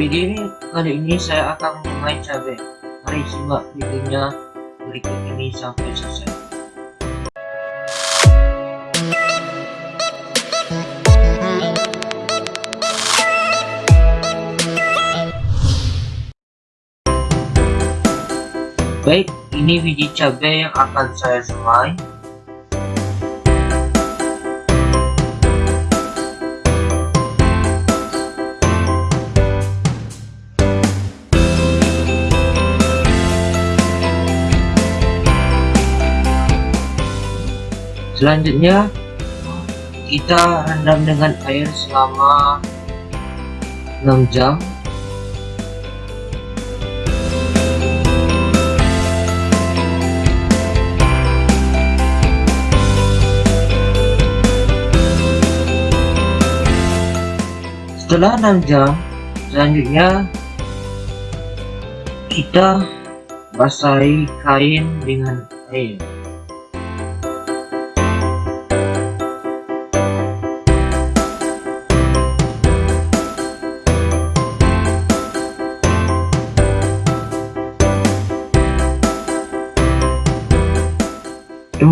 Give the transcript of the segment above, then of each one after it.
video ini kali ini saya akan main cabai mari simak videonya berikut ini sampai selesai. Baik ini biji cabai yang akan saya semai selanjutnya kita rendam dengan air selama 6 jam. Setelah 6 jam selanjutnya kita basahi kain dengan air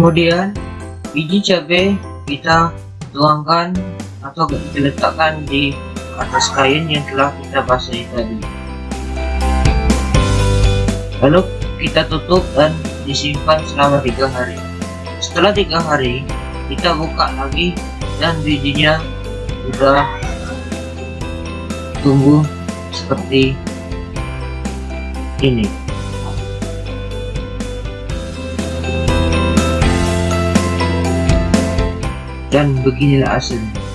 kemudian biji cabai kita tuangkan atau kita letakkan di atas kain yang telah kita basahi tadi. Lalu kita tutup dan disimpan selama tiga hari. Setelah tiga hari kita buka lagi dan bijinya sudah tumbuh seperti ini dan beginilah hasilnya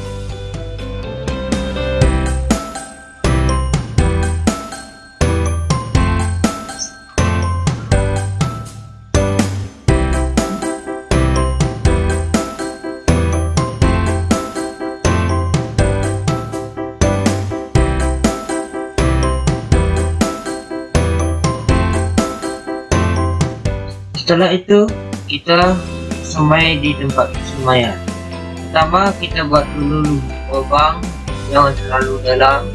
setelah itu kita semai di tempat semayan pertama kita buat dulu lubang jangan terlalu dalam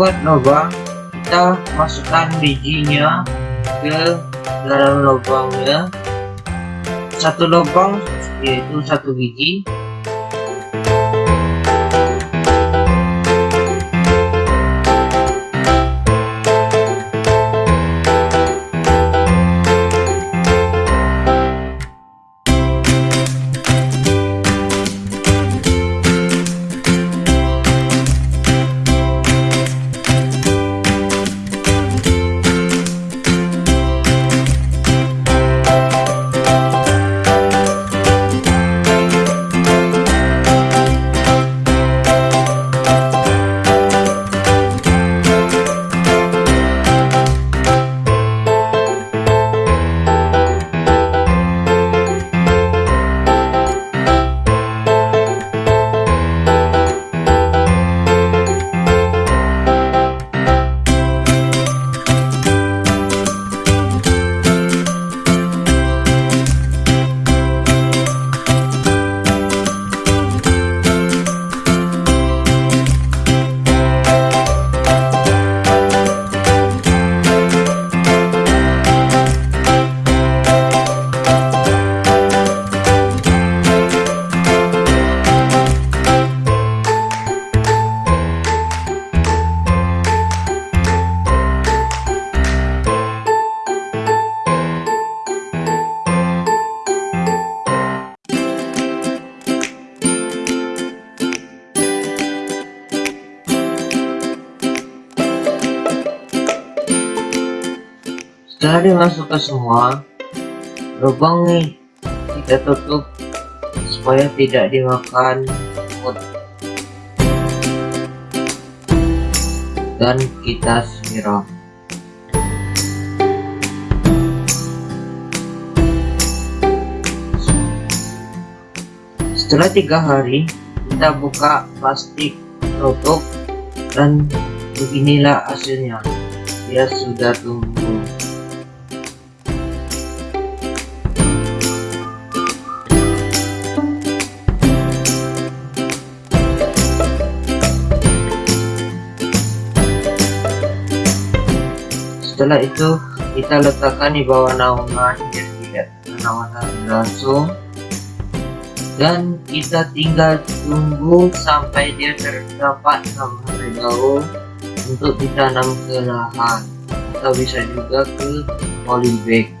buat lubang. Kita masukkan bijinya ke dalam lubangnya. Satu lubang yaitu satu biji setelah dimasukkan semua. Lubang nih kita tutup supaya tidak dimakan semut dan kita siram. Setelah tiga hari kita buka plastik tutup dan beginilah hasilnya. Dia sudah tumbuh setelah itu kita letakkan di bawah naungan biar tidak matahari langsung. Dan kita tinggal tunggu sampai dia terdapat enam hari daun untuk ditanam ke lahan atau bisa juga ke polybag